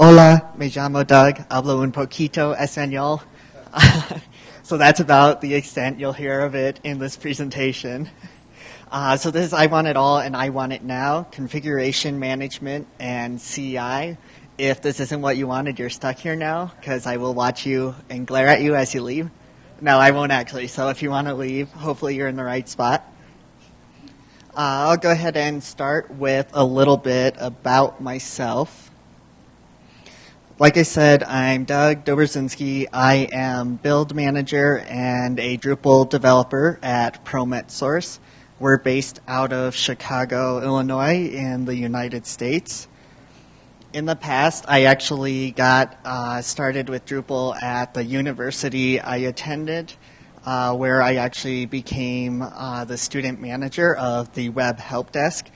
Hola, me llamo Doug. Hablo un poquito español. so that's about the extent you'll hear of it in this presentation. Uh, so this is I Want It All and I Want It Now, configuration management and CI. If this isn't what you wanted, you're stuck here now because I will watch you and glare at you as you leave. No, I won't actually. So if you want to leave, hopefully you're in the right spot. Uh, I'll go ahead and start with a little bit about myself. Like I said, I'm Doug Dobrzynski. I am build manager and a Drupal developer at Promet Source. We're based out of Chicago, Illinois, in the United States. In the past, I actually got uh, started with Drupal at the university I attended uh, where I actually became uh, the student manager of the web help desk,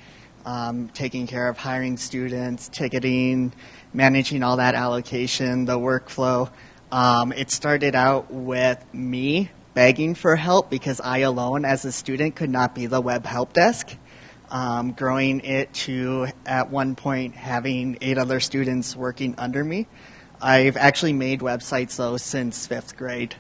um, taking care of hiring students, ticketing, managing all that allocation, the workflow. Um, it started out with me begging for help because I alone, as a student, could not be the web help desk. Um, growing it to, at one point, having eight other students working under me. I've actually made websites, though, since fifth grade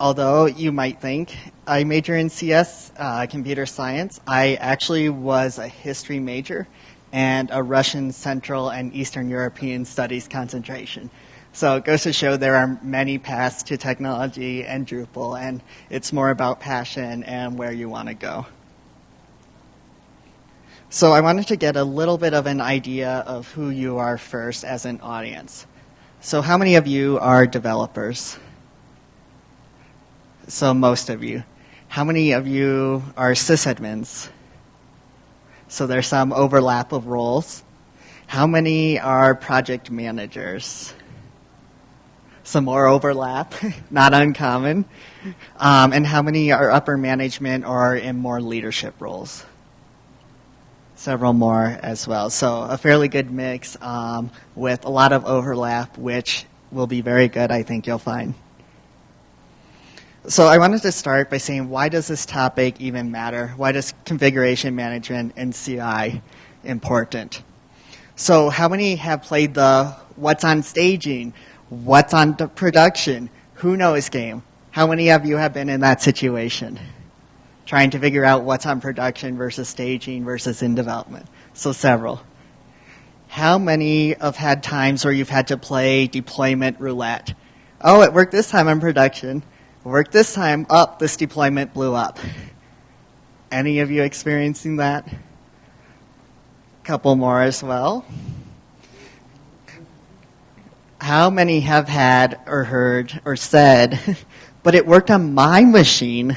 although you might think I major in CS, uh, computer science, I actually was a history major and a Russian Central and Eastern European Studies concentration. So it goes to show there are many paths to technology and Drupal, and it's more about passion and where you want to go. So I wanted to get a little bit of an idea of who you are first as an audience. So how many of you are developers? so most of you. How many of you are sysadmins? So there's some overlap of roles. How many are project managers? Some more overlap, not uncommon. Um, and how many are upper management or in more leadership roles? Several more as well. So a fairly good mix um, with a lot of overlap, which will be very good, I think you'll find. So I wanted to start by saying, why does this topic even matter? Why does configuration management and CI important? So how many have played the what's on staging, what's on production, who knows game? How many of you have been in that situation? Trying to figure out what's on production versus staging versus in development. So several. How many have had times where you've had to play deployment roulette? Oh, it worked this time on production Work this time up, this deployment blew up. Any of you experiencing that? Couple more as well. How many have had or heard or said, but it worked on my machine?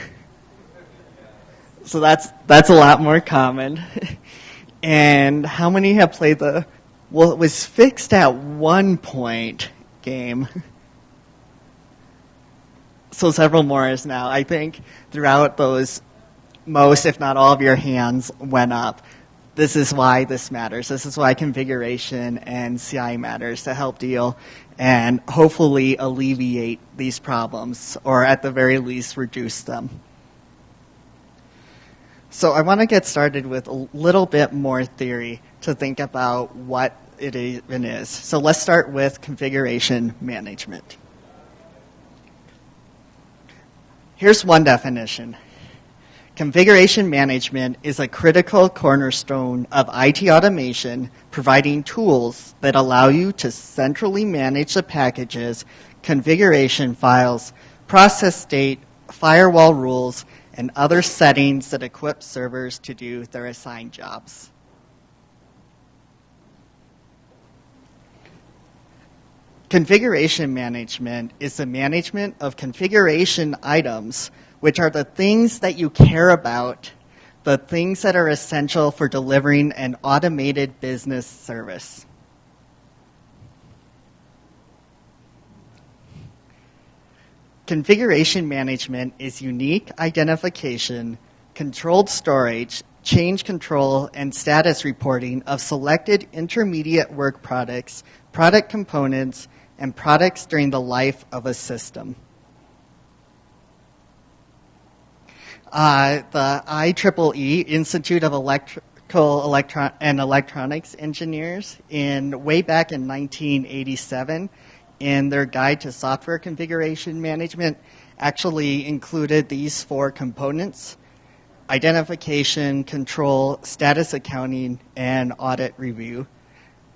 So that's that's a lot more common. And how many have played the well it was fixed at one point game? so several more is now. I think throughout those, most, if not all of your hands went up. This is why this matters. This is why configuration and CI matters to help deal and hopefully alleviate these problems or at the very least reduce them. So I want to get started with a little bit more theory to think about what it even is. So let's start with configuration management. Here's one definition. Configuration management is a critical cornerstone of IT automation, providing tools that allow you to centrally manage the packages, configuration files, process state, firewall rules, and other settings that equip servers to do their assigned jobs. Configuration management is the management of configuration items, which are the things that you care about, the things that are essential for delivering an automated business service. Configuration management is unique identification, controlled storage, change control, and status reporting of selected intermediate work products, product components, and products during the life of a system. Uh, the IEEE Institute of Electrical and electronics engineers in way back in 1987 in their guide to software configuration management actually included these four components identification, control, status accounting, and audit review.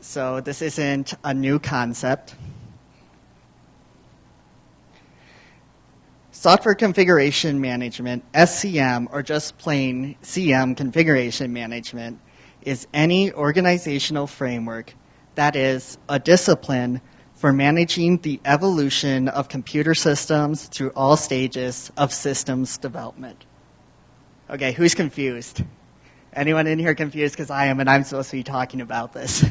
So this isn't a new concept. Software Configuration Management, SCM, or just plain CM Configuration Management, is any organizational framework that is a discipline for managing the evolution of computer systems through all stages of systems development. Okay, who's confused? Anyone in here confused? Because I am, and I'm supposed to be talking about this.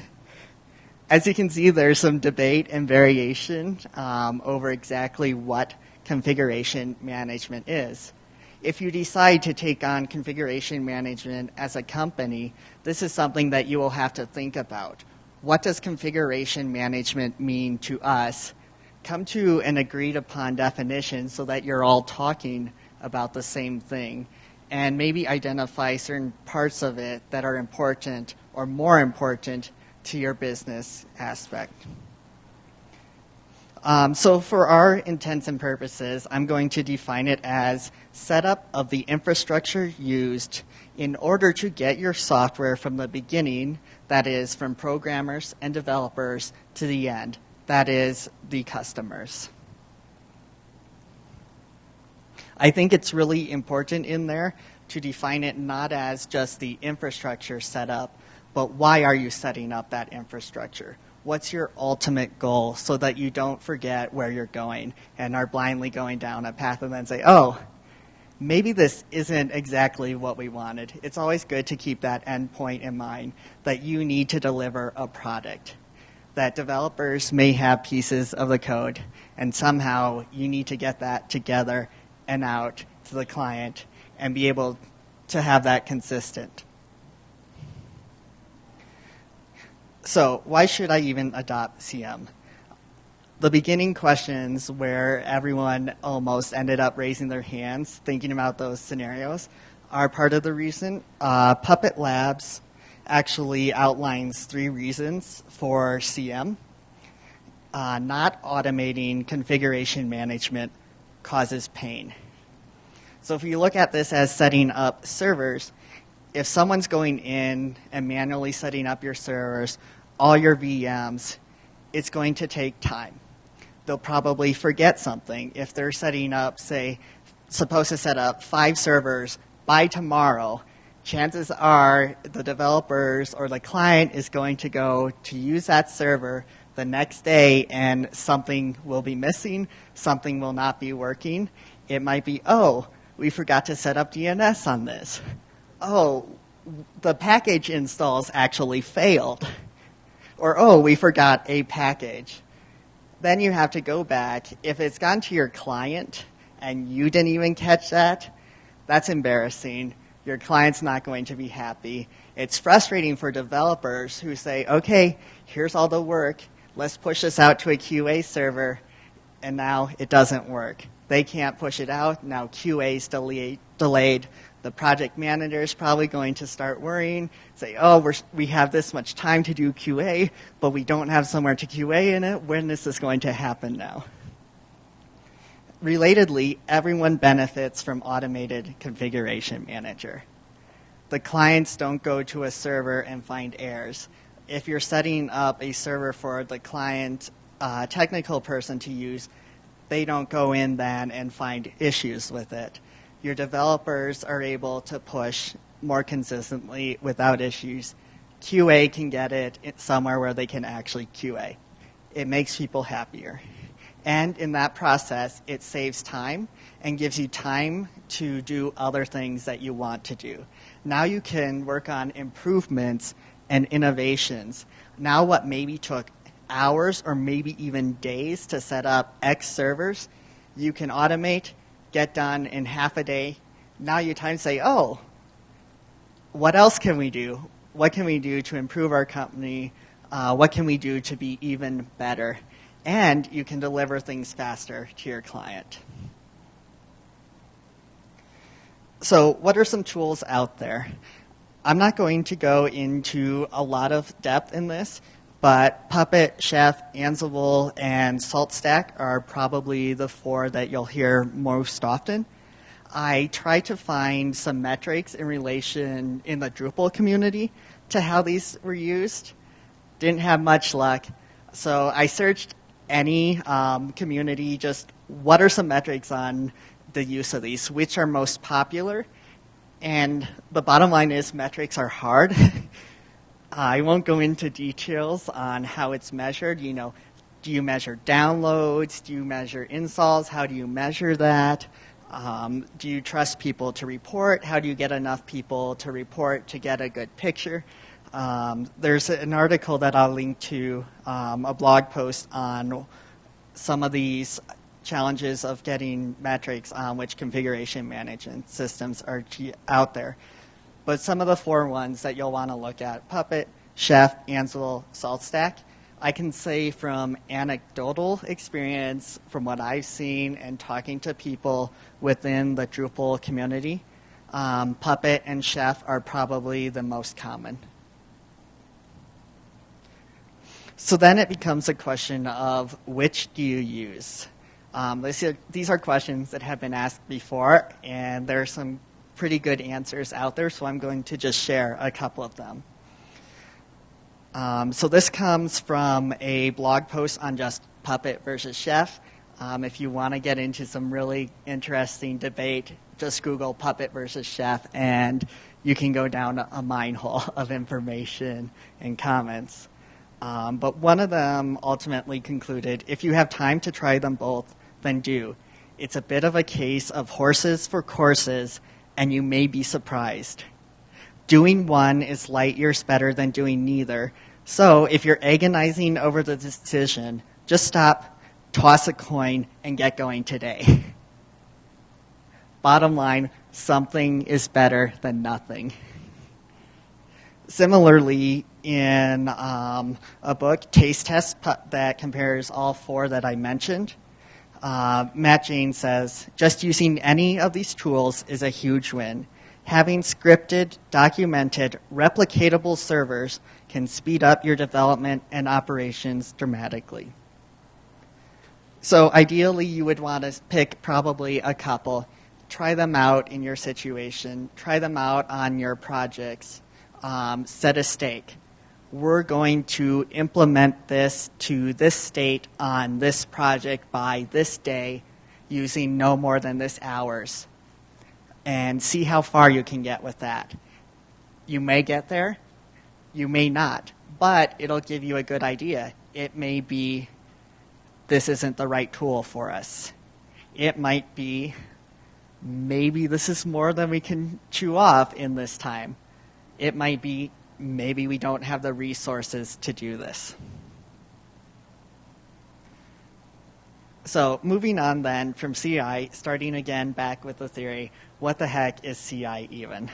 As you can see, there's some debate and variation um, over exactly what configuration management is. If you decide to take on configuration management as a company, this is something that you will have to think about. What does configuration management mean to us? Come to an agreed upon definition so that you're all talking about the same thing and maybe identify certain parts of it that are important or more important to your business aspect. Um, so for our intents and purposes, I'm going to define it as setup of the infrastructure used in order to get your software from the beginning, that is, from programmers and developers, to the end, that is, the customers. I think it's really important in there to define it not as just the infrastructure setup, but why are you setting up that infrastructure? What's your ultimate goal so that you don't forget where you're going and are blindly going down a path and then say, oh, maybe this isn't exactly what we wanted. It's always good to keep that end point in mind that you need to deliver a product. That developers may have pieces of the code, and somehow you need to get that together and out to the client and be able to have that consistent. So, why should I even adopt CM? The beginning questions where everyone almost ended up raising their hands thinking about those scenarios are part of the reason. Uh, Puppet Labs actually outlines three reasons for CM. Uh, not automating configuration management causes pain. So if you look at this as setting up servers, if someone's going in and manually setting up your servers all your VMs, it's going to take time. They'll probably forget something. If they're setting up, say, supposed to set up five servers by tomorrow, chances are the developers or the client is going to go to use that server the next day and something will be missing, something will not be working. It might be, oh, we forgot to set up DNS on this. Oh, the package installs actually failed or oh, we forgot a package. Then you have to go back. If it's gone to your client and you didn't even catch that, that's embarrassing. Your client's not going to be happy. It's frustrating for developers who say, okay, here's all the work. Let's push this out to a QA server. And now it doesn't work. They can't push it out. Now QA's delayed the project manager is probably going to start worrying, say, oh, we're, we have this much time to do QA, but we don't have somewhere to QA in it. When is this is going to happen now? Relatedly, everyone benefits from automated configuration manager. The clients don't go to a server and find errors. If you're setting up a server for the client uh, technical person to use, they don't go in then and find issues with it your developers are able to push more consistently without issues. QA can get it somewhere where they can actually QA. It makes people happier. And in that process, it saves time and gives you time to do other things that you want to do. Now you can work on improvements and innovations. Now, what maybe took hours or maybe even days to set up X servers, you can automate get done in half a day. Now you time to say, oh, what else can we do? What can we do to improve our company? Uh, what can we do to be even better? And you can deliver things faster to your client. So, what are some tools out there? I'm not going to go into a lot of depth in this, but Puppet, Chef, Ansible, and SaltStack are probably the four that you'll hear most often. I tried to find some metrics in relation in the Drupal community to how these were used. Didn't have much luck. So I searched any um, community, just what are some metrics on the use of these, which are most popular. And the bottom line is metrics are hard. I won't go into details on how it's measured. You know, do you measure downloads? Do you measure installs? How do you measure that? Um, do you trust people to report? How do you get enough people to report to get a good picture? Um, there's an article that I'll link to, um, a blog post on some of these challenges of getting metrics on which configuration management systems are out there. But some of the four ones that you'll want to look at, Puppet, Chef, Ansible, SaltStack, I can say from anecdotal experience, from what I've seen and talking to people within the Drupal community, um, Puppet and Chef are probably the most common. So then it becomes a question of which do you use? Um, are, these are questions that have been asked before, and there are some pretty good answers out there, so I'm going to just share a couple of them. Um, so this comes from a blog post on just Puppet versus Chef. Um, if you want to get into some really interesting debate, just Google Puppet versus Chef, and you can go down a mine hole of information and comments. Um, but one of them ultimately concluded if you have time to try them both, then do. It's a bit of a case of horses for courses, and you may be surprised. Doing one is light years better than doing neither. So if you're agonizing over the decision, just stop, toss a coin, and get going today. Bottom line, something is better than nothing. Similarly, in um, a book, Taste Test, that compares all four that I mentioned, uh, Matt Jaynes says, just using any of these tools is a huge win. Having scripted, documented, replicatable servers can speed up your development and operations dramatically. So ideally, you would want to pick probably a couple. Try them out in your situation. Try them out on your projects. Um, set a stake we're going to implement this to this state on this project by this day using no more than this hours and see how far you can get with that. You may get there, you may not, but it'll give you a good idea. It may be this isn't the right tool for us. It might be maybe this is more than we can chew off in this time. It might be maybe we don't have the resources to do this. So moving on then from CI, starting again back with the theory, what the heck is CI even?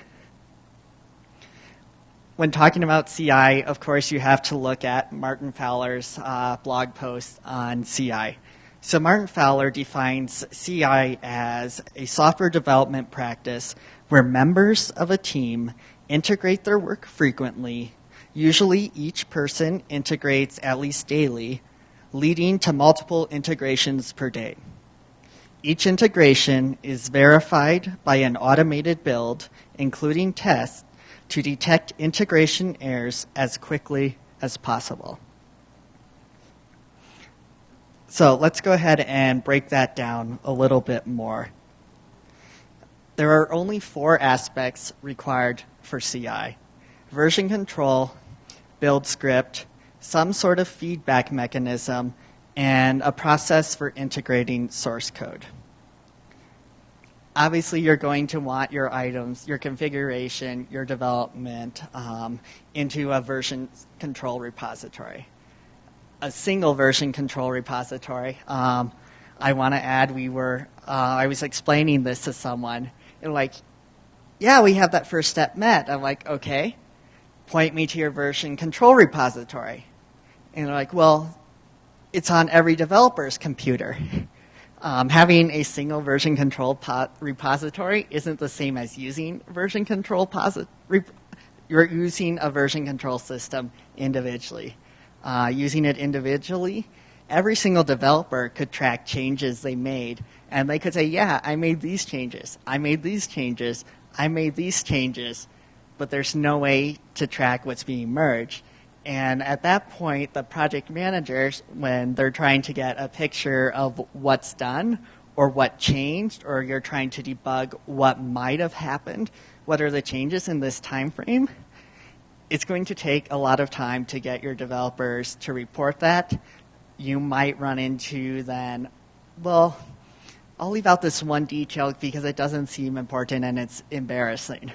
When talking about CI, of course, you have to look at Martin Fowler's uh, blog post on CI. So Martin Fowler defines CI as a software development practice where members of a team integrate their work frequently. Usually, each person integrates at least daily, leading to multiple integrations per day. Each integration is verified by an automated build, including tests, to detect integration errors as quickly as possible. So let's go ahead and break that down a little bit more. There are only four aspects required for CI version control, build script, some sort of feedback mechanism, and a process for integrating source code. Obviously, you're going to want your items, your configuration, your development um, into a version control repository. A single version control repository. Um, I want to add, we were, uh, I was explaining this to someone, and like, yeah, we have that first step met. I'm like, okay, point me to your version control repository. And they're like, well, it's on every developer's computer. Um, having a single version control repository isn't the same as using version control you're using a version control system individually. Uh, using it individually, every single developer could track changes they made, and they could say, "Yeah, I made these changes. I made these changes. I made these changes," but there's no way to track what's being merged. And at that point, the project managers, when they're trying to get a picture of what's done or what changed, or you're trying to debug what might have happened, what are the changes in this time frame, it's going to take a lot of time to get your developers to report that. You might run into then, well, I'll leave out this one detail because it doesn't seem important and it's embarrassing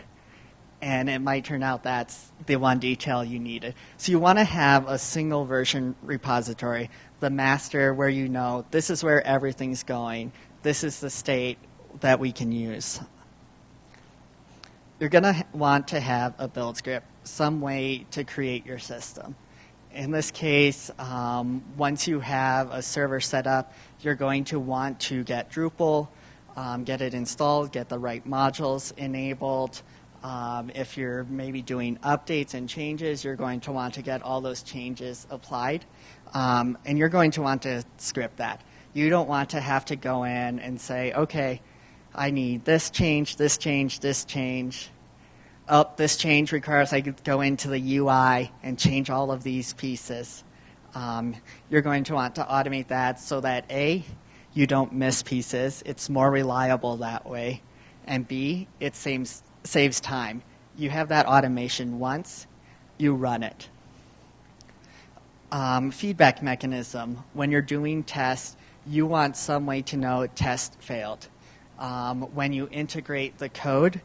and it might turn out that's the one detail you needed. So you want to have a single version repository, the master where you know this is where everything's going, this is the state that we can use. You're going to want to have a build script, some way to create your system. In this case, um, once you have a server set up, you're going to want to get Drupal, um, get it installed, get the right modules enabled, um, if you're maybe doing updates and changes, you're going to want to get all those changes applied. Um, and you're going to want to script that. You don't want to have to go in and say, okay, I need this change, this change, this change. Oh, this change requires I go into the UI and change all of these pieces. Um, you're going to want to automate that so that A, you don't miss pieces. It's more reliable that way. And B, it saves saves time. You have that automation once, you run it. Um, feedback mechanism. When you're doing tests, you want some way to know test failed. Um, when you integrate the code,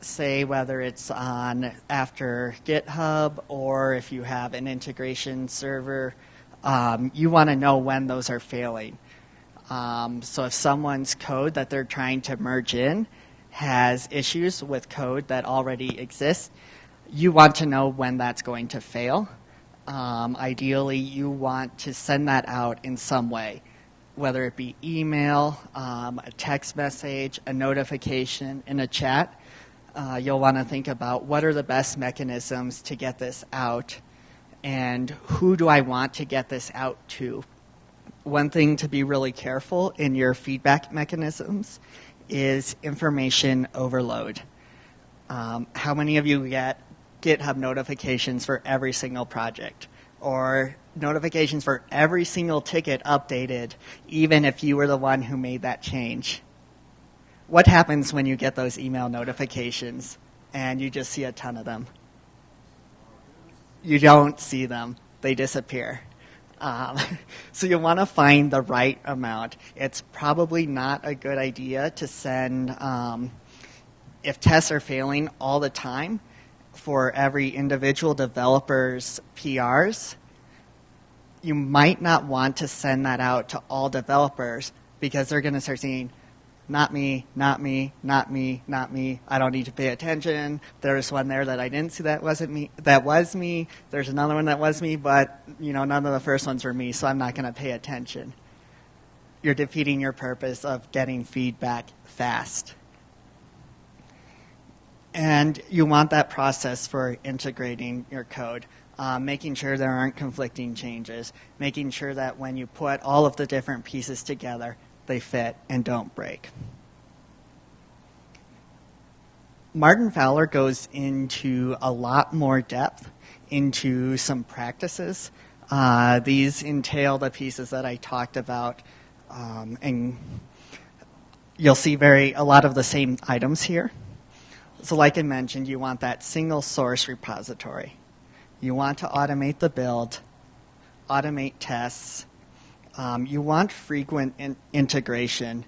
say whether it's on after GitHub or if you have an integration server, um, you want to know when those are failing. Um, so if someone's code that they're trying to merge in has issues with code that already exists, you want to know when that's going to fail. Um, ideally, you want to send that out in some way, whether it be email, um, a text message, a notification, in a chat. Uh, you'll want to think about what are the best mechanisms to get this out and who do I want to get this out to. One thing to be really careful in your feedback mechanisms is information overload. Um, how many of you get GitHub notifications for every single project? Or notifications for every single ticket updated, even if you were the one who made that change? What happens when you get those email notifications and you just see a ton of them? You don't see them, they disappear. Um, so you want to find the right amount. It's probably not a good idea to send, um, if tests are failing all the time, for every individual developer's PRs, you might not want to send that out to all developers because they're going to start seeing, not me, not me, not me, not me. I don't need to pay attention. There's one there that I didn't see that wasn't me. That was me. There's another one that was me, but you know none of the first ones were me, so I'm not going to pay attention. You're defeating your purpose of getting feedback fast. And you want that process for integrating your code. Um, making sure there aren't conflicting changes, making sure that when you put all of the different pieces together, they fit, and don't break. Martin Fowler goes into a lot more depth into some practices. Uh, these entail the pieces that I talked about, um, and you'll see very a lot of the same items here. So, like I mentioned, you want that single source repository. You want to automate the build, automate tests, um, you want frequent in- integration.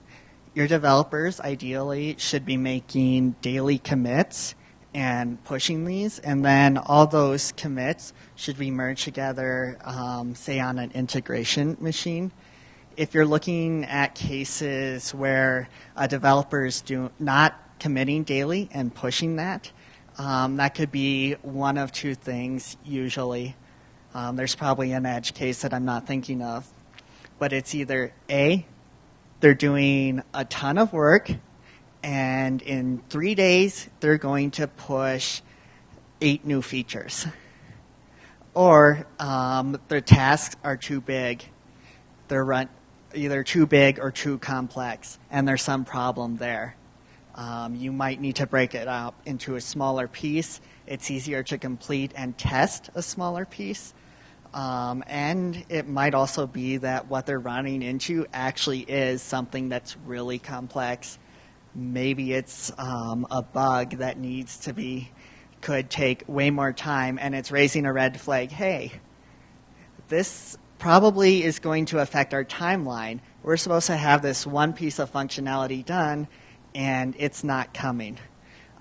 Your developers ideally should be making daily commits and pushing these, and then all those commits should be merged together, um, say on an integration machine. If you're looking at cases where a developer is do, not committing daily and pushing that, um, that could be one of two things usually. Um, there's probably an edge case that I'm not thinking of but it's either A, they're doing a ton of work, and in three days, they're going to push eight new features. Or um, their tasks are too big. They're run, either too big or too complex, and there's some problem there. Um, you might need to break it up into a smaller piece. It's easier to complete and test a smaller piece. Um, and it might also be that what they're running into actually is something that's really complex. Maybe it's um, a bug that needs to be, could take way more time, and it's raising a red flag. Hey, this probably is going to affect our timeline. We're supposed to have this one piece of functionality done, and it's not coming.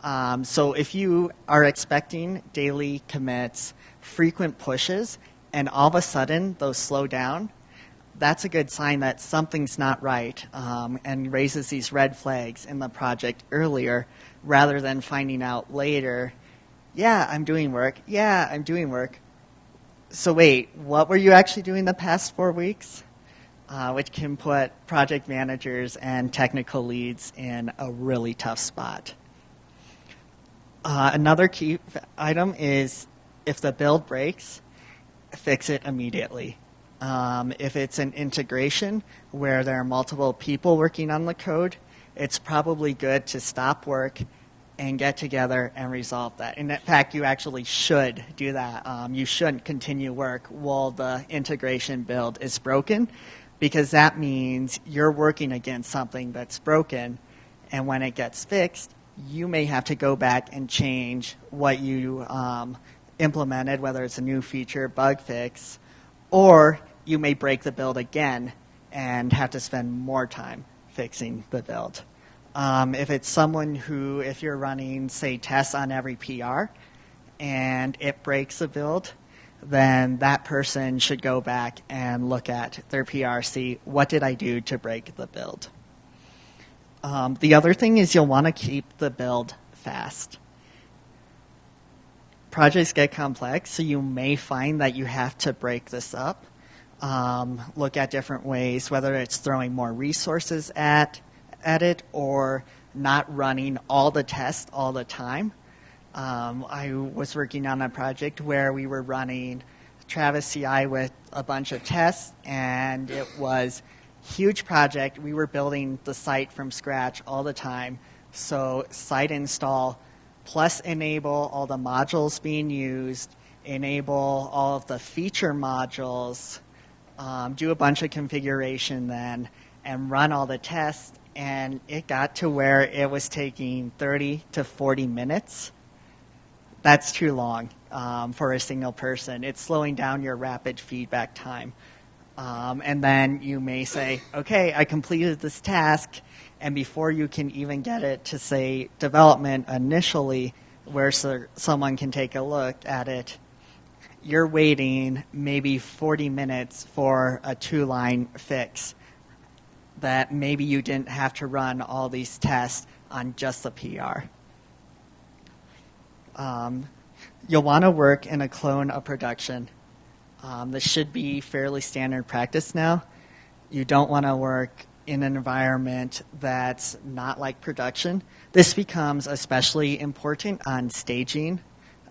Um, so if you are expecting daily commits, frequent pushes, and all of a sudden those slow down, that's a good sign that something's not right um, and raises these red flags in the project earlier rather than finding out later, yeah, I'm doing work. Yeah, I'm doing work. So wait, what were you actually doing the past four weeks? Uh, which can put project managers and technical leads in a really tough spot. Uh, another key item is if the build breaks, fix it immediately. Um, if it's an integration where there are multiple people working on the code, it's probably good to stop work and get together and resolve that. And in fact, you actually should do that. Um, you shouldn't continue work while the integration build is broken because that means you're working against something that's broken. And when it gets fixed, you may have to go back and change what you um, implemented, whether it's a new feature, bug fix, or you may break the build again and have to spend more time fixing the build. Um, if it's someone who, if you're running, say, tests on every PR and it breaks a build, then that person should go back and look at their PR, see what did I do to break the build. Um, the other thing is you'll want to keep the build fast. Projects get complex, so you may find that you have to break this up. Um, look at different ways, whether it's throwing more resources at at it or not running all the tests all the time. Um, I was working on a project where we were running Travis CI with a bunch of tests, and it was huge project. We were building the site from scratch all the time. So site install plus enable all the modules being used, enable all of the feature modules, um, do a bunch of configuration then, and run all the tests and it got to where it was taking 30 to 40 minutes. That's too long um, for a single person. It's slowing down your rapid feedback time. Um, and then you may say, okay, I completed this task, and before you can even get it to say development initially, where so someone can take a look at it, you're waiting maybe 40 minutes for a two line fix that maybe you didn't have to run all these tests on just the PR. Um, you'll want to work in a clone of production. Um, this should be fairly standard practice now. You don't want to work in an environment that's not like production. This becomes especially important on staging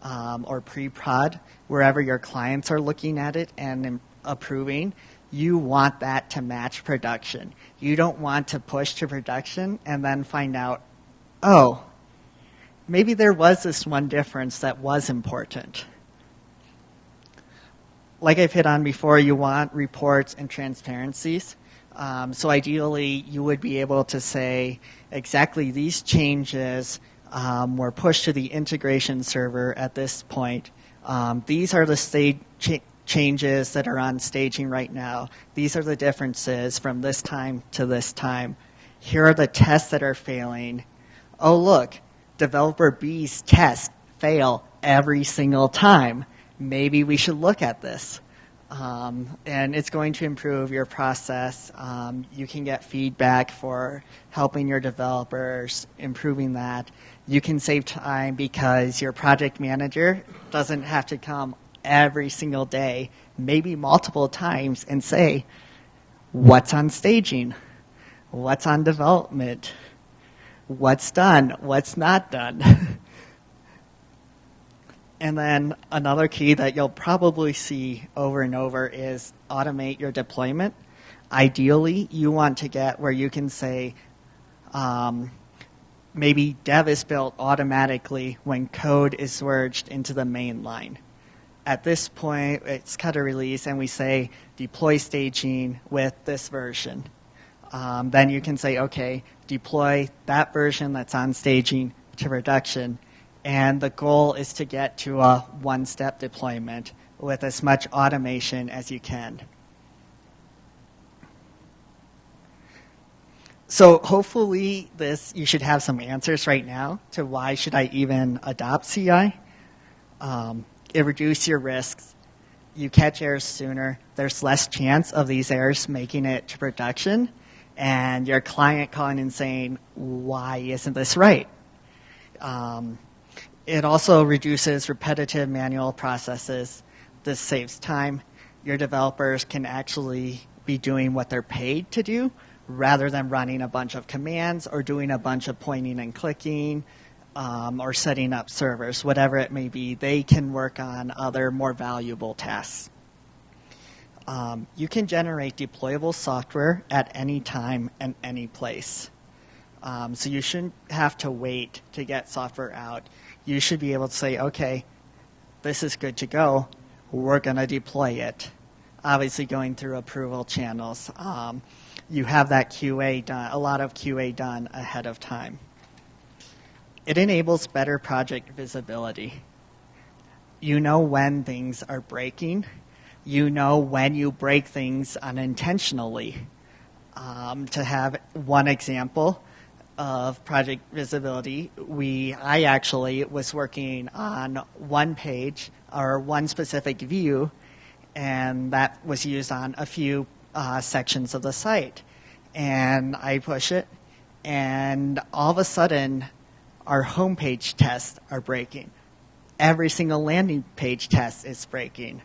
um, or pre-prod, wherever your clients are looking at it and approving you want that to match production. You don't want to push to production and then find out, oh, maybe there was this one difference that was important. Like I've hit on before, you want reports and transparencies. Um, so ideally, you would be able to say exactly these changes um, were pushed to the integration server at this point. Um, these are the state cha- changes that are on staging right now. These are the differences from this time to this time. Here are the tests that are failing. Oh, look, developer B's tests fail every single time. Maybe we should look at this. Um, and it's going to improve your process. Um, you can get feedback for helping your developers, improving that. You can save time because your project manager doesn't have to come every single day, maybe multiple times, and say, what's on staging? What's on development? What's done? What's not done? And then another key that you'll probably see over and over is automate your deployment. Ideally, you want to get where you can say, um, maybe dev is built automatically when code is merged into the main line. At this point, it's cut a release, and we say deploy staging with this version. Um, then you can say, okay, deploy that version that's on staging to production. And the goal is to get to a one step deployment with as much automation as you can. So hopefully this you should have some answers right now to why should I even adopt CI. Um, it reduces your risks. You catch errors sooner. There's less chance of these errors making it to production, and your client calling and saying, "Why isn't this right?" Um, it also reduces repetitive manual processes. This saves time. Your developers can actually be doing what they're paid to do rather than running a bunch of commands or doing a bunch of pointing and clicking um, or setting up servers, whatever it may be, they can work on other more valuable tasks. Um, you can generate deployable software at any time and any place. Um, so you shouldn't have to wait to get software out. You should be able to say, okay, this is good to go. We're going to deploy it. Obviously, going through approval channels. Um, you have that QA done, a lot of QA done ahead of time. It enables better project visibility. You know when things are breaking. You know when you break things unintentionally. Um, to have one example of project visibility, we I actually was working on one page or one specific view, and that was used on a few uh, sections of the site. And I push it, and all of a sudden, our homepage tests are breaking. Every single landing page test is breaking.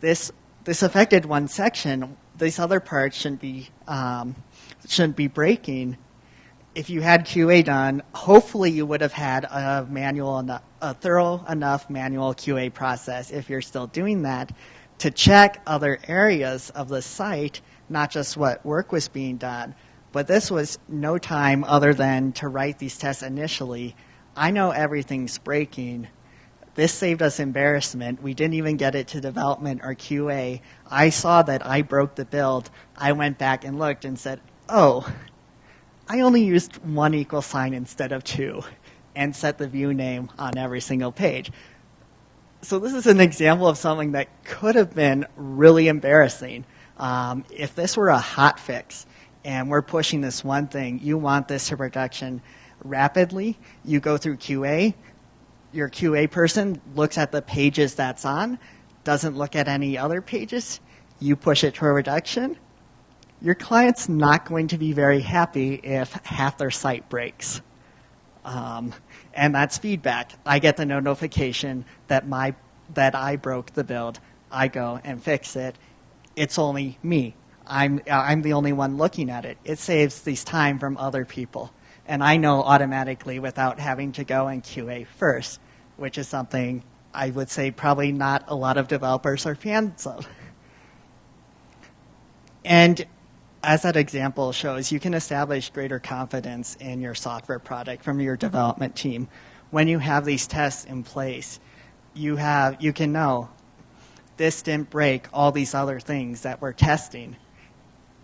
This this affected one section. These other parts shouldn't be um, shouldn't be breaking. If you had QA done, hopefully you would have had a manual, a thorough enough manual QA process. If you're still doing that, to check other areas of the site not just what work was being done. But this was no time other than to write these tests initially. I know everything's breaking. This saved us embarrassment. We didn't even get it to development or QA. I saw that I broke the build. I went back and looked and said, oh, I only used one equal sign instead of two and set the view name on every single page. So this is an example of something that could have been really embarrassing. Um, if this were a hot fix and we're pushing this one thing, you want this to production rapidly, you go through QA, your QA person looks at the pages that's on, doesn't look at any other pages, you push it to a reduction, your client's not going to be very happy if half their site breaks. Um, and that's feedback. I get the notification that my that I broke the build. I go and fix it, it's only me. I'm, I'm the only one looking at it. It saves this time from other people. And I know automatically without having to go and QA first, which is something I would say probably not a lot of developers are fans of. And as that example shows, you can establish greater confidence in your software product from your development team. When you have these tests in place, you have you can know this didn't break all these other things that we're testing.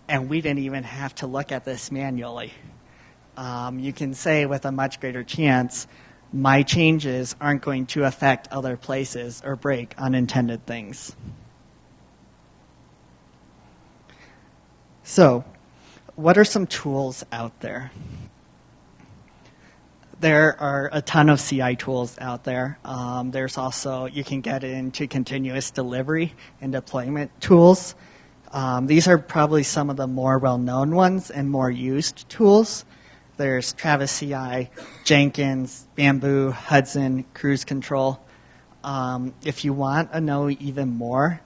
And we didn't even have to look at this manually. Um, you can say with a much greater chance, my changes aren't going to affect other places or break unintended things. So, what are some tools out there? there are a ton of CI tools out there. Um, there's also, you can get into continuous delivery and deployment tools. Um, these are probably some of the more well known ones and more used tools. There's Travis CI, Jenkins, Bamboo, Hudson, Cruise Control. Um, if you want to know even more,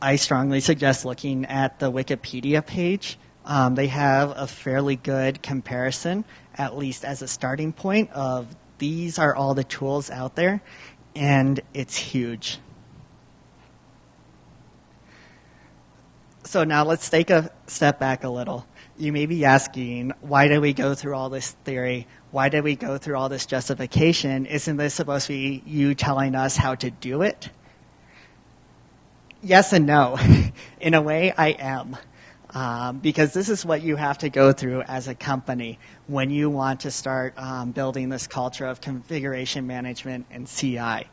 I strongly suggest looking at the Wikipedia page. Um, they have a fairly good comparison at least as a starting point of these are all the tools out there and it's huge. So now let's take a step back a little. You may be asking, why did we go through all this theory? Why did we go through all this justification? Isn't this supposed to be you telling us how to do it? Yes and no. In a way, I am. Um, because this is what you have to go through as a company when you want to start um, building this culture of configuration management and CI.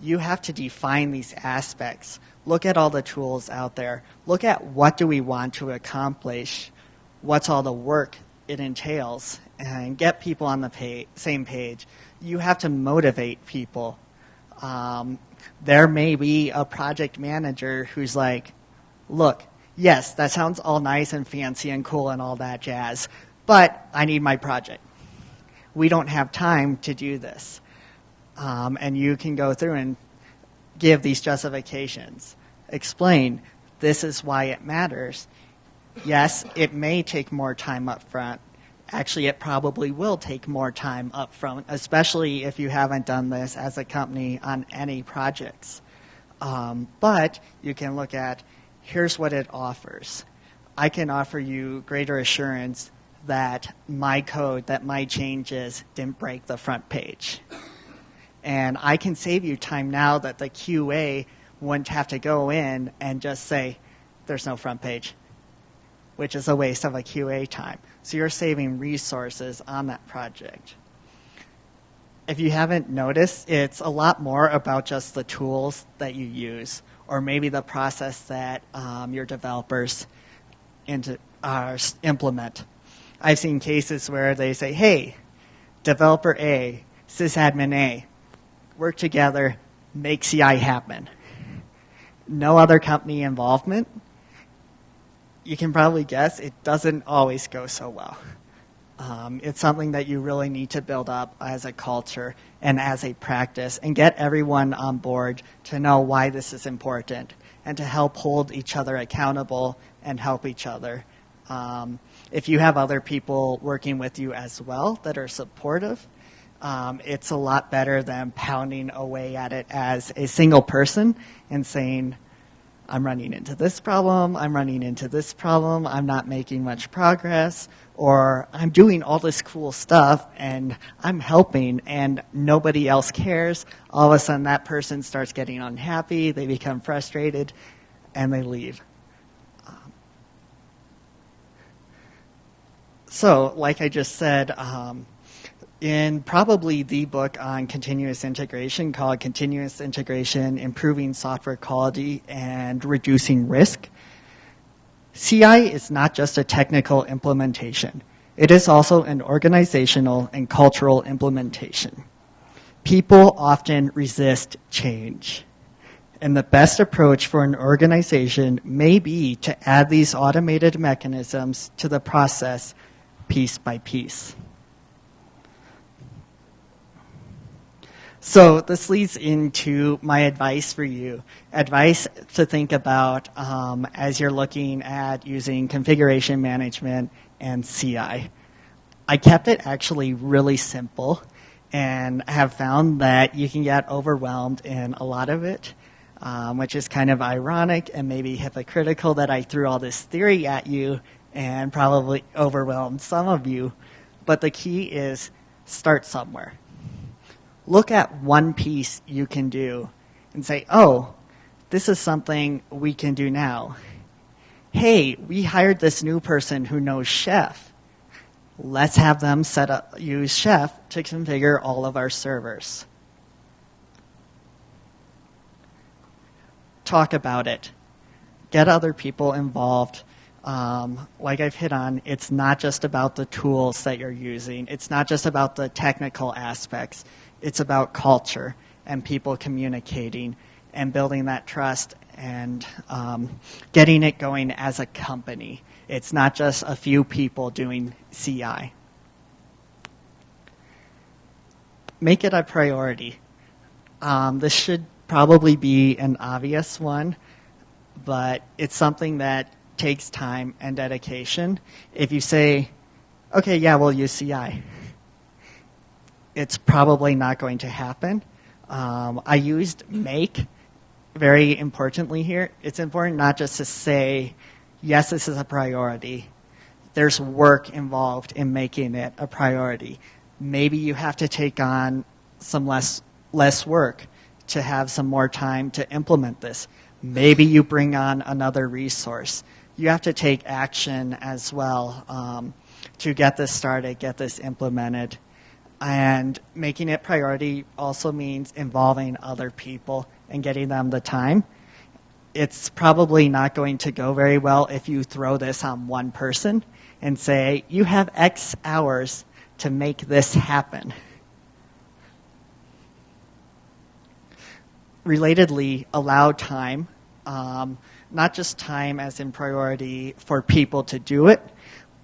You have to define these aspects. Look at all the tools out there. Look at what do we want to accomplish, what's all the work it entails, and get people on the pay- same page. You have to motivate people. Um, there may be a project manager who's like, look, yes, that sounds all nice and fancy and cool and all that jazz, but I need my project. We don't have time to do this. Um, and you can go through and give these justifications. Explain this is why it matters. Yes, it may take more time up front. Actually, it probably will take more time up front, especially if you haven't done this as a company on any projects. Um, but you can look at here's what it offers. I can offer you greater assurance that my code, that my changes didn't break the front page. And I can save you time now that the QA wouldn't have to go in and just say, there's no front page, which is a waste of a QA time. So you're saving resources on that project. If you haven't noticed, it's a lot more about just the tools that you use or maybe the process that um, your developers into, uh, implement. I've seen cases where they say, hey, developer A, sysadmin A, work together, make CI happen. No other company involvement. You can probably guess it doesn't always go so well. Um, it's something that you really need to build up as a culture and as a practice and get everyone on board to know why this is important and to help hold each other accountable and help each other. Um, if you have other people working with you as well that are supportive, um, it's a lot better than pounding away at it as a single person and saying, I'm running into this problem, I'm running into this problem, I'm not making much progress, or I'm doing all this cool stuff and I'm helping and nobody else cares. All of a sudden, that person starts getting unhappy, they become frustrated, and they leave. Um, so, like I just said, um, in probably the book on continuous integration called Continuous Integration Improving Software Quality and Reducing Risk. CI is not just a technical implementation, it is also an organizational and cultural implementation. People often resist change. And the best approach for an organization may be to add these automated mechanisms to the process piece by piece. So this leads into my advice for you. Advice to think about um, as you're looking at using configuration management and CI. I kept it actually really simple and have found that you can get overwhelmed in a lot of it, um, which is kind of ironic and maybe hypocritical that I threw all this theory at you and probably overwhelmed some of you. But the key is start somewhere look at one piece you can do and say, oh, this is something we can do now. Hey, we hired this new person who knows Chef. Let's have them set up, use Chef to configure all of our servers. Talk about it. Get other people involved. Um, like I've hit on, it's not just about the tools that you're using. It's not just about the technical aspects it's about culture and people communicating and building that trust and um, getting it going as a company. It's not just a few people doing CI. Make it a priority. Um, this should probably be an obvious one, but it's something that takes time and dedication. If you say, okay, yeah, we'll use CI it's probably not going to happen. Um, I used make very importantly here. It's important not just to say, yes, this is a priority. There's work involved in making it a priority. Maybe you have to take on some less less work to have some more time to implement this. Maybe you bring on another resource. You have to take action as well um, to get this started, get this implemented. And making it priority also means involving other people and getting them the time. It's probably not going to go very well if you throw this on one person and say, you have X hours to make this happen. relatedly allow time, um, not just time as in priority for people to do it,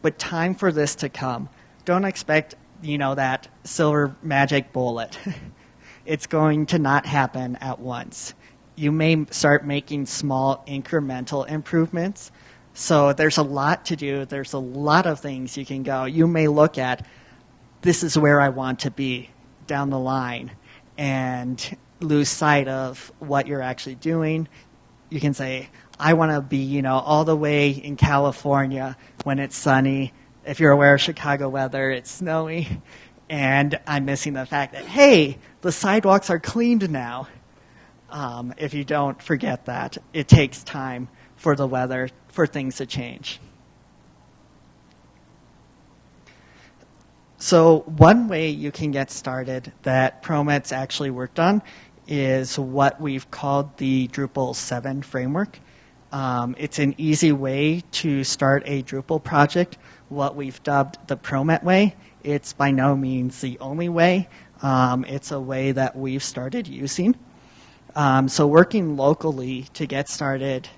but time for this to come. Don't expect, you know, that silver magic bullet. it's going to not happen at once. You may start making small incremental improvements. So there's a lot to do. There's a lot of things you can go. You may look at this is where I want to be down the line. And lose sight of what you're actually doing. You can say, I want to be, you know, all the way in California when it's sunny. If you're aware of Chicago weather, it's snowy. And I'm missing the fact that, hey, the sidewalks are cleaned now. Um, if you don't forget that, it takes time for the weather, for things to change. So one way you can get started that Promet's actually worked on is what we've called the Drupal 7 framework. Um, it's an easy way to start a Drupal project, what we've dubbed the Promet way. It's by no means the only way. Um, it's a way that we've started using. Um, so working locally to get started,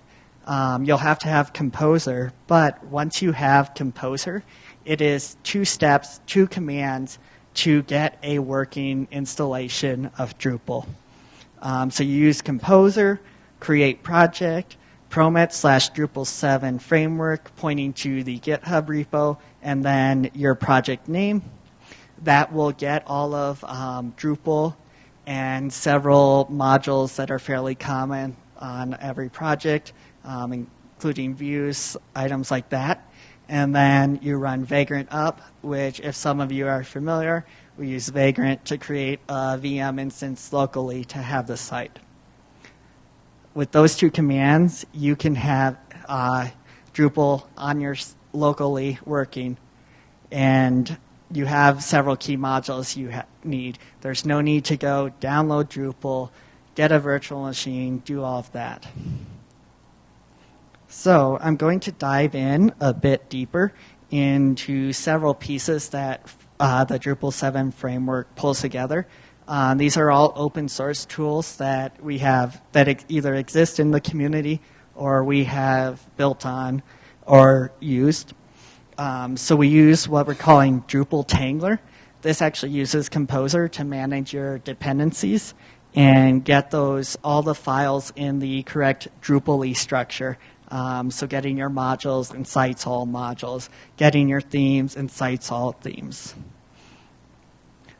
um, you'll have to have Composer, but once you have Composer, it is two steps, two commands to get a working installation of Drupal. Um, so you use Composer, create project, Promet slash Drupal 7 framework pointing to the GitHub repo, and then your project name. That will get all of um, Drupal and several modules that are fairly common on every project, um, including views, items like that. And then you run Vagrant up, which, if some of you are familiar, we use Vagrant to create a VM instance locally to have the site. With those two commands, you can have uh, Drupal on your locally working, and you have several key modules you need. There's no need to go download Drupal, get a virtual machine, do all of that. So I'm going to dive in a bit deeper into several pieces that uh, the Drupal 7 framework pulls together. Uh, these are all open source tools that we have that ex- either exist in the community or we have built on or used. Um, so we use what we're calling Drupal Tangler. This actually uses Composer to manage your dependencies and get those all the files in the correct Drupal E structure um, so getting your modules and sites all modules, getting your themes and sites all themes.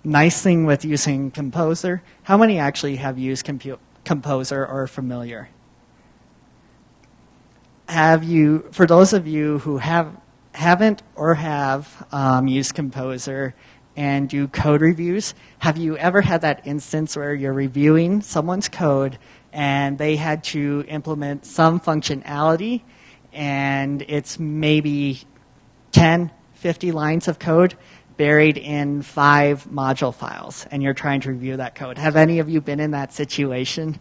Nice thing with using Composer, how many actually have used Compu Composer or are familiar? Have you, for those of you who have, haven't or have um, used Composer and do code reviews, have you ever had that instance where you're reviewing someone's code and they had to implement some functionality, and it's maybe 10, 50 lines of code buried in five module files, and you're trying to review that code. Have any of you been in that situation?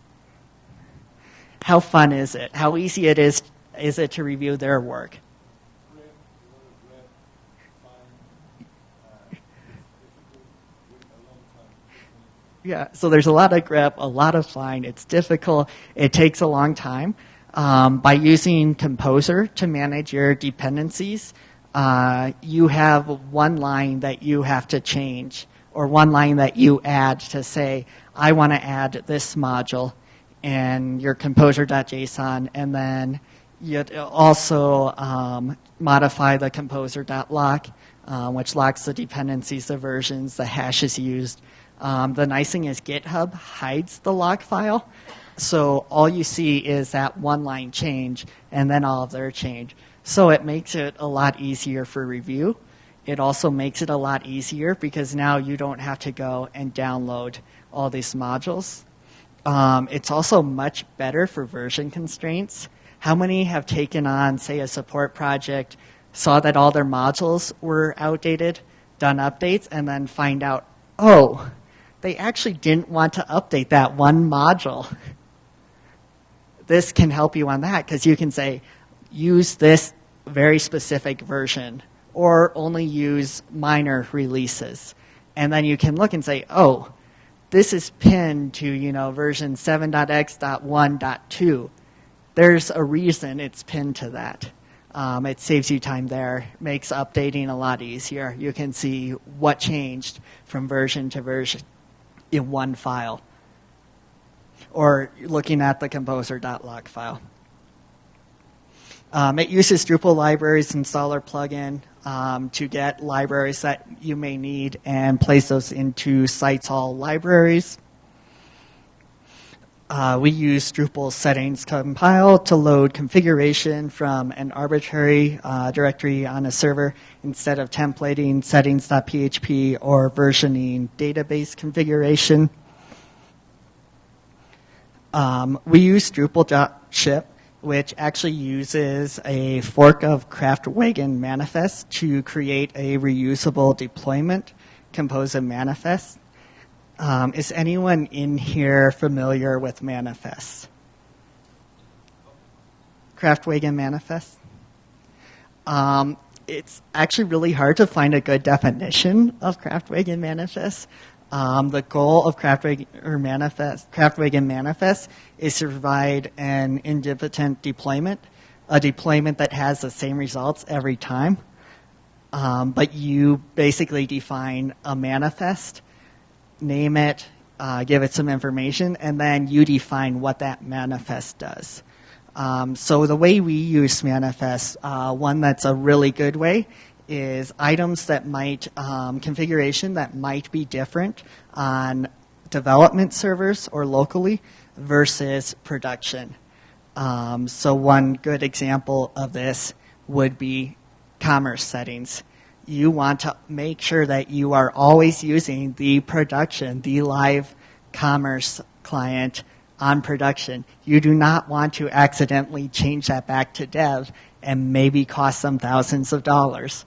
How fun is it? How easy it is is it to review their work? Yeah, so there's a lot of grep, a lot of find. It's difficult. It takes a long time. Um, by using Composer to manage your dependencies, uh, you have one line that you have to change, or one line that you add to say, I want to add this module in your composer.json, and then you also um, modify the composer.lock, uh, which locks the dependencies, the versions, the hashes used Um, the nice thing is GitHub hides the lock file, so all you see is that one line change and then all of their change. So it makes it a lot easier for review. It also makes it a lot easier because now you don't have to go and download all these modules. Um, it's also much better for version constraints. How many have taken on, say, a support project, saw that all their modules were outdated, done updates, and then find out, oh, they actually didn't want to update that one module. This can help you on that because you can say, use this very specific version or only use minor releases. And then you can look and say, oh, this is pinned to, you know, version 7.x.1.2. There's a reason it's pinned to that. Um, it saves you time there, makes updating a lot easier. You can see what changed from version to version in one file, or looking at the composer.log file. Um, it uses Drupal libraries installer plugin um, to get libraries that you may need and place those into sites all libraries. Uh, we use Drupal settings compile to load configuration from an arbitrary uh, directory on a server instead of templating settings.php or versioning database configuration. Um, we use Drupal.ship, which actually uses a fork of Kraftwagen manifest to create a reusable deployment composed of manifest. Um, is anyone in here familiar with manifests? Kraftwagen manifest? Um, it's actually really hard to find a good definition of Kraftwagen manifest. Um, the goal of Kraftwagen, or manifest, Kraftwagen manifest is to provide an independent deployment, a deployment that has the same results every time. Um, but you basically define a manifest name it, uh, give it some information, and then you define what that manifest does. Um, so the way we use manifest, uh, one that's a really good way, is items that might um, configuration that might be different on development servers or locally versus production. Um, so one good example of this would be commerce settings you want to make sure that you are always using the production, the live commerce client on production. You do not want to accidentally change that back to dev and maybe cost them thousands of dollars.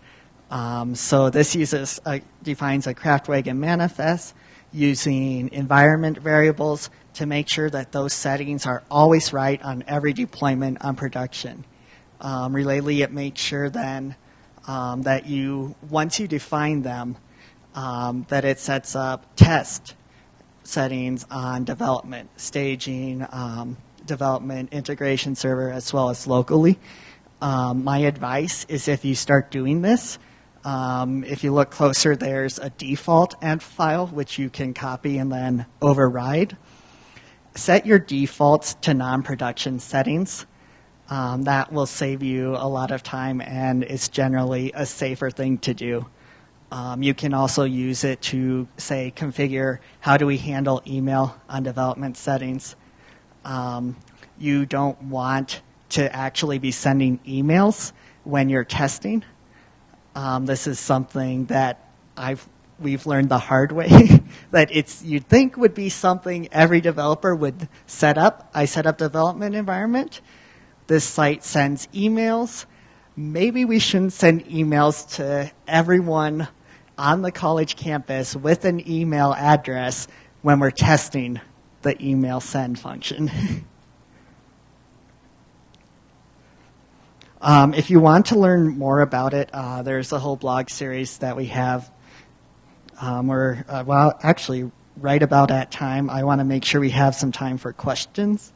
Um, so this uses defines a Kraftwagen manifest using environment variables to make sure that those settings are always right on every deployment on production. Um, it makes sure then um, that you, once you define them, um, that it sets up test settings on development, staging, um, development, integration server, as well as locally. Um, my advice is if you start doing this, um, if you look closer, there's a default env file which you can copy and then override. Set your defaults to non-production settings. Um, that will save you a lot of time and it's generally a safer thing to do. Um, you can also use it to say configure how do we handle email on development settings. Um, you don't want to actually be sending emails when you're testing. Um, this is something that I've we've learned the hard way that it's you'd think would be something every developer would set up. I set up development environment this site sends emails. Maybe we shouldn't send emails to everyone on the college campus with an email address when we're testing the email send function. um, if you want to learn more about it, uh, there's a whole blog series that we have. Um, we're, uh, well, actually, right about at time, I want to make sure we have some time for questions.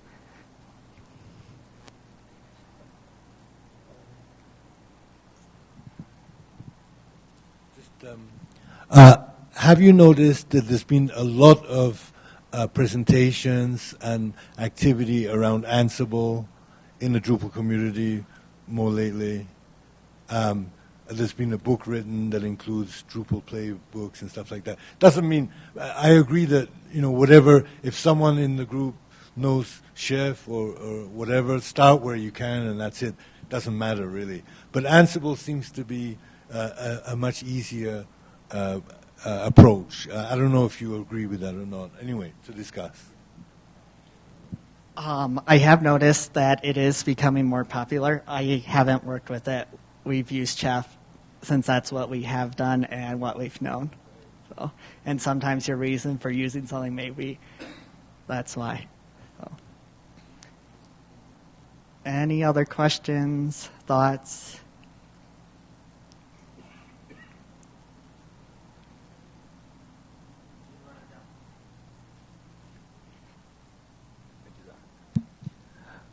Uh, have you noticed that there's been a lot of uh, presentations and activity around Ansible in the Drupal community more lately? Um, there's been a book written that includes Drupal playbooks and stuff like that. Doesn't mean I agree that you know whatever. If someone in the group knows Chef or, or whatever, start where you can, and that's it. Doesn't matter really. But Ansible seems to be uh, a, a, much easier uh, uh, approach. Uh, I don't know if you agree with that or not. Anyway, to discuss. Um, I have noticed that it is becoming more popular. I haven't worked with it. We've used Chef since that's what we have done and what we've known. So, and sometimes your reason for using something maybe that's why. So. Any other questions, thoughts?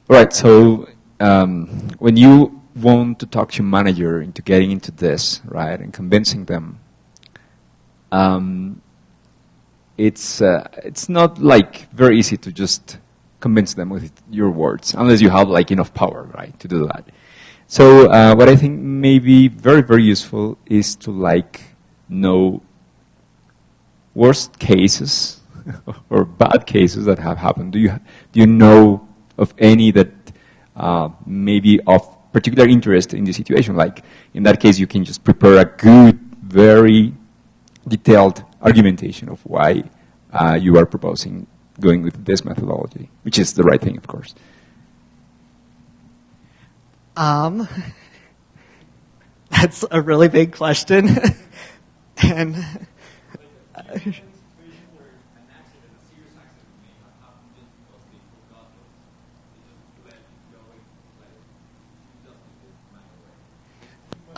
Right. So um, when you want to talk to your manager into getting into this, right, and convincing them, um, it's uh, it's not like very easy to just convince them with your words, unless you have like enough power, right, to do that. So uh, what I think may be very very useful is to like know worst cases or bad cases that have happened. Do you do you know of any that uh, may be of particular interest in the situation. Like in that case, you can just prepare a good, very detailed argumentation of why uh, you are proposing going with this methodology, which is the right thing, of course. Um, that's a really big question, and.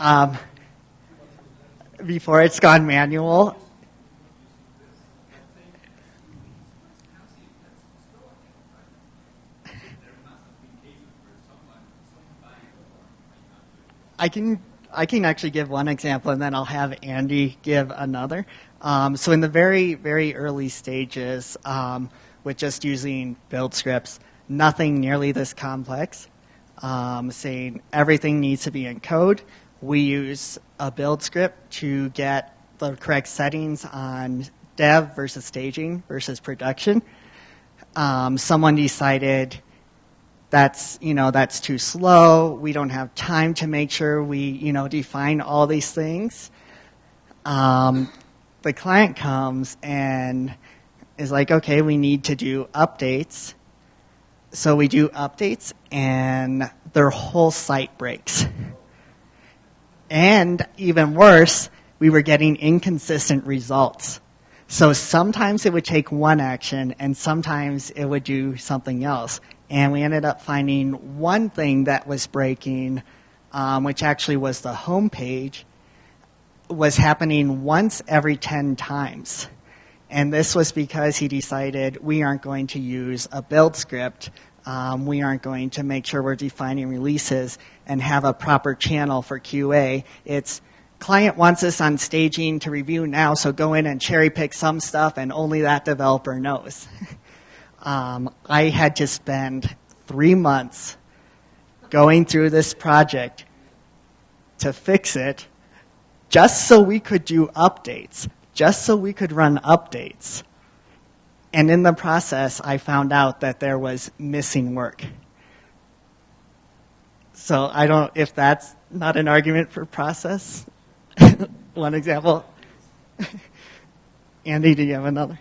Um, before it's gone manual. I can I can actually give one example, and then I'll have Andy give another. Um, so in the very very early stages, um, with just using build scripts, nothing nearly this complex. Um, saying everything needs to be in code we use a build script to get the correct settings on dev versus staging versus production. Um, someone decided that's you know that's too slow. We don't have time to make sure we you know define all these things. Um, the client comes and is like, okay, we need to do updates. So we do updates, and their whole site breaks. And even worse, we were getting inconsistent results. So sometimes it would take one action and sometimes it would do something else. And we ended up finding one thing that was breaking, um, which actually was the home page, was happening once every 10 times. And this was because he decided we aren't going to use a build script. Um, we aren't going to make sure we're defining releases and have a proper channel for QA. It's client wants us on staging to review now, so go in and cherry pick some stuff, and only that developer knows. um, I had to spend three months going through this project to fix it just so we could do updates, just so we could run updates. And in the process, I found out that there was missing work. So I don't, if that's not an argument for process, one example. Andy, do you have another?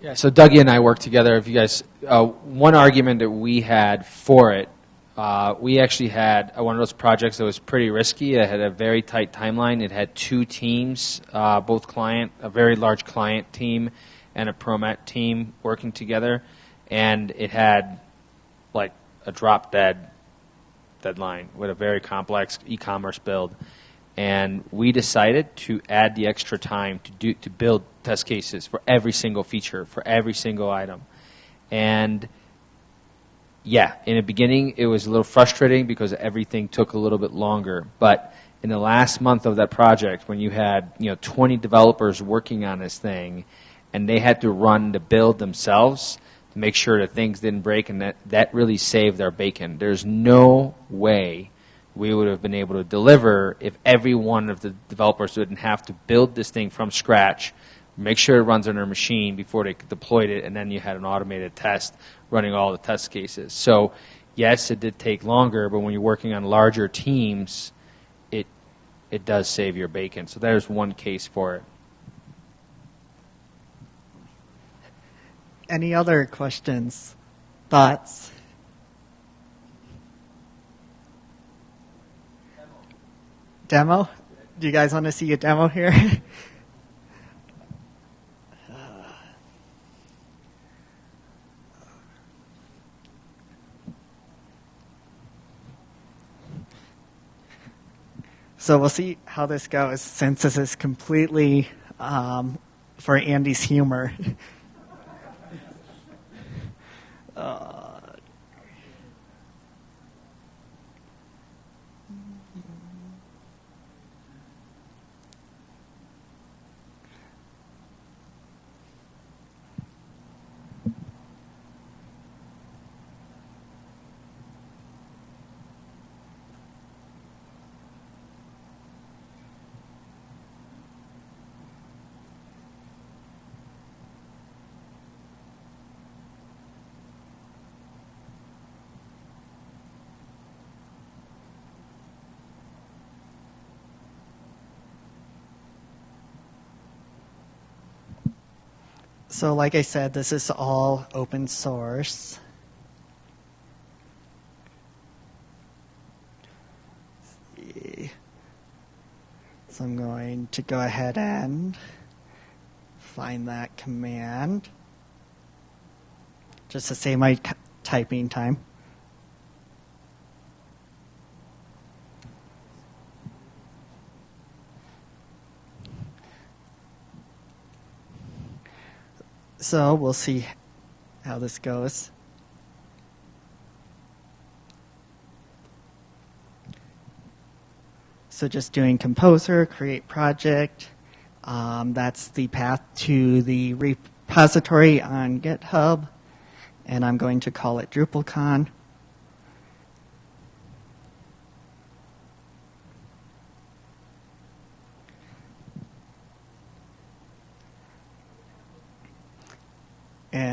Yeah, so Dougie and I worked together. If you guys, uh, one argument that we had for it, uh, we actually had uh, one of those projects that was pretty risky. It had a very tight timeline. It had two teams, uh, both client, a very large client team, and a Promet team working together, and it had like a drop dead deadline with a very complex e-commerce build. And we decided to add the extra time to do to build test cases for every single feature, for every single item. And yeah, in the beginning it was a little frustrating because everything took a little bit longer. But in the last month of that project, when you had you know 20 developers working on this thing, and they had to run the build themselves, to make sure that things didn't break, and that, that really saved our bacon. There's no way we would have been able to deliver if every one of the developers didn't have to build this thing from scratch, make sure it runs on their machine before they deployed it, and then you had an automated test running all the test cases. So, yes, it did take longer, but when you're working on larger teams, it it does save your bacon. So there's one case for it. Any other questions, thoughts? Demo? Do you guys want to see a demo here? So we'll see how this goes since this is completely um, for Andy's humor. Uh, So, like I said, this is all open source. So I'm going to go ahead and find that command just to save my typing time. So we'll see how this goes. So just doing composer, create project. Um, that's the path to the repository on GitHub. And I'm going to call it DrupalCon.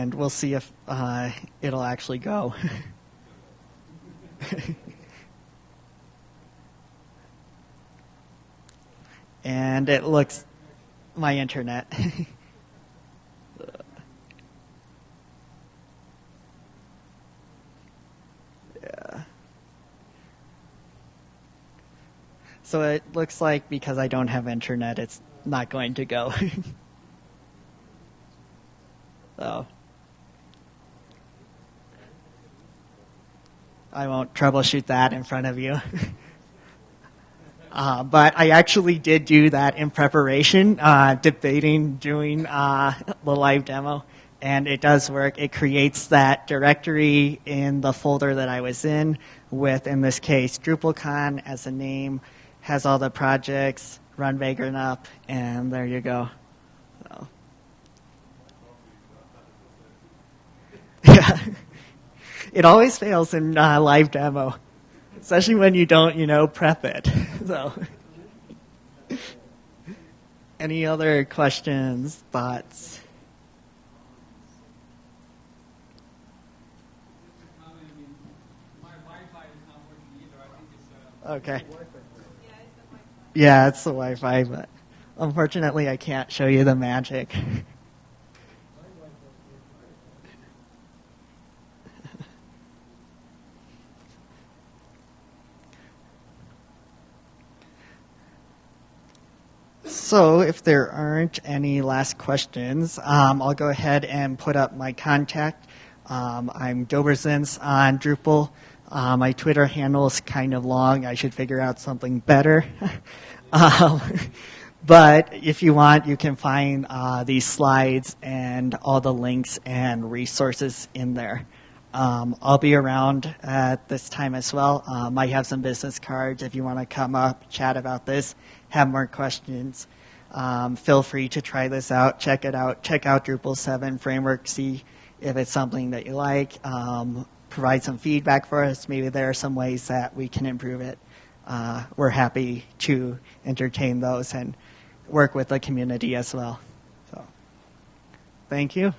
And we'll see if uh, it'll actually go. and it looks my internet. yeah. So it looks like because I don't have internet, it's not going to go. so I won't troubleshoot that in front of you. uh, but I actually did do that in preparation, uh, debating doing uh, the live demo, and it does work. It creates that directory in the folder that I was in with, in this case, DrupalCon as a name, has all the projects, run Vagrant up, and there you go. So. Yeah it always fails in uh, live demo, especially when you don't, you know, prep it. so, any other questions, thoughts? Okay. Yeah, it's the Wi-Fi, but unfortunately, I can't show you the magic. So, if there aren't any last questions, um, I'll go ahead and put up my contact. Um, I'm Doberzins on Drupal. Uh, my Twitter handle is kind of long. I should figure out something better. um, but if you want, you can find uh, these slides and all the links and resources in there. Um, I'll be around at this time as well. Um, I have some business cards if you want to come up, chat about this, have more questions. Um, feel free to try this out, check it out, check out Drupal 7 framework, see if it's something that you like, um, provide some feedback for us. Maybe there are some ways that we can improve it. uh, we're happy to entertain those and work with the community as well. So, thank you.